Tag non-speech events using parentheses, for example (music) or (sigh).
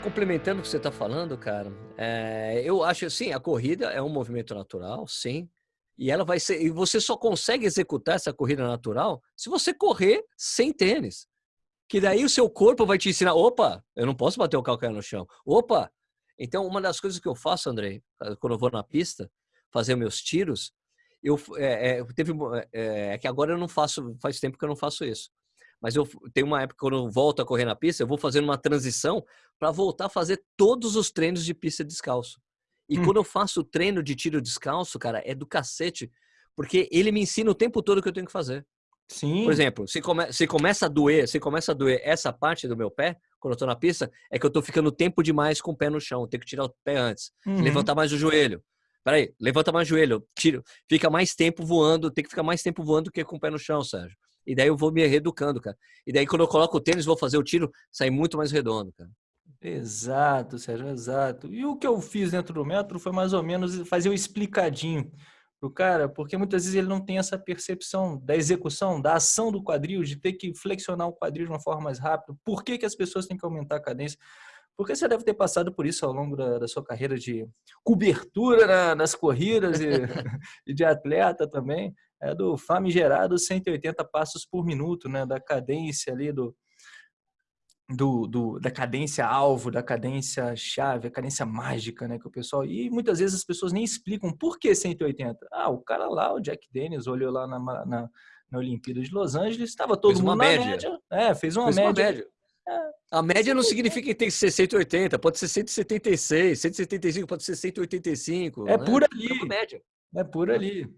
complementando o que você está falando, cara, é, eu acho assim, a corrida é um movimento natural, sim, e ela vai ser, e você só consegue executar essa corrida natural se você correr sem tênis. Que daí o seu corpo vai te ensinar, opa, eu não posso bater o calcanhar no chão. Opa. Então, uma das coisas que eu faço, Andrei, quando eu vou na pista fazer meus tiros, eu é, é, teve é, é, que agora eu não faço, faz tempo que eu não faço isso. Mas eu tenho uma época quando eu volto a correr na pista, eu vou fazendo uma transição para voltar a fazer todos os treinos de pista descalço. E hum. quando eu faço o treino de tiro descalço, cara, é do cacete, porque ele me ensina o tempo todo o que eu tenho que fazer. Sim. Por exemplo, se, come, se começa a doer, se começa a doer essa parte do meu pé, quando eu tô na pista, é que eu tô ficando tempo demais com o pé no chão. Eu tenho que tirar o pé antes. Uhum. Levantar mais o joelho. Peraí, levanta mais o joelho, tiro. Fica mais tempo voando, tem que ficar mais tempo voando do que com o pé no chão, Sérgio. E daí eu vou me reeducando, cara. E daí quando eu coloco o tênis, vou fazer o tiro, sai muito mais redondo, cara. Exato, Sérgio, exato. E o que eu fiz dentro do método foi mais ou menos fazer o explicadinho pro cara, porque muitas vezes ele não tem essa percepção da execução, da ação do quadril, de ter que flexionar o quadril de uma forma mais rápida. Por que, que as pessoas têm que aumentar a cadência? Porque você deve ter passado por isso ao longo da, da sua carreira de cobertura na, nas corridas e, (laughs) e, de atleta também. É do famigerado 180 passos por minuto, né? Da cadência ali do, do, do, da cadência alvo, da cadência chave, a cadência mágica, né, que o pessoal e muitas vezes as pessoas nem explicam por que 180. Ah, o cara lá, o Jack Dennis, olhou lá na, na, na Olimpíada de Los Angeles, estava todo fez mundo uma média. média. É, fez uma fez média. Uma média. É. A média não significa que tem que ser 180, pode ser 176, 175 pode ser 185. É né? por ali. É, média. é por ali.